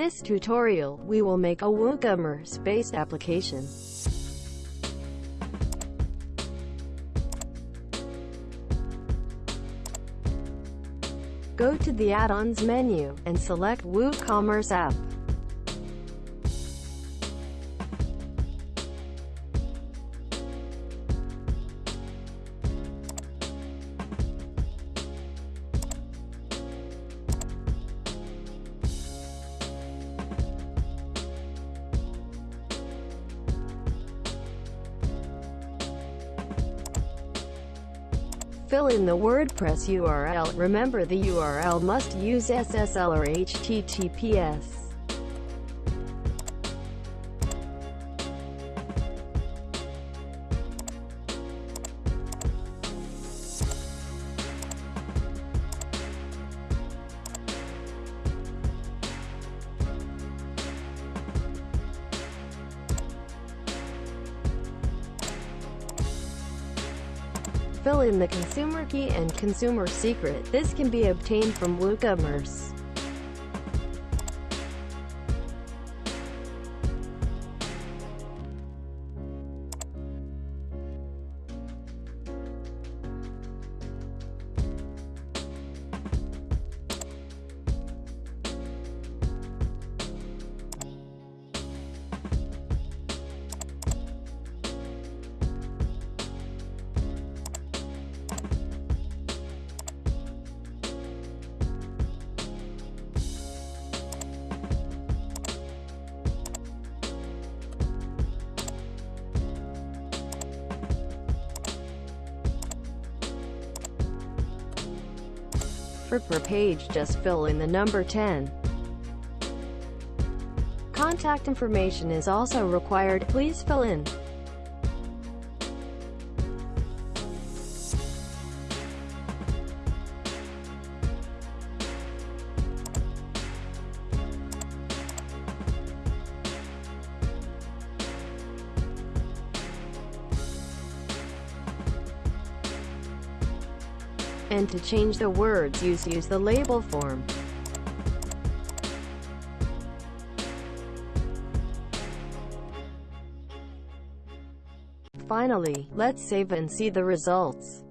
this tutorial, we will make a WooCommerce-based application. Go to the Add-ons menu, and select WooCommerce app. Fill in the WordPress URL. Remember the URL must use SSL or HTTPS. Fill in the consumer key and consumer secret. This can be obtained from WooCommerce. For per page just fill in the number 10. Contact information is also required, please fill in. And to change the words use use the label form. Finally, let's save and see the results.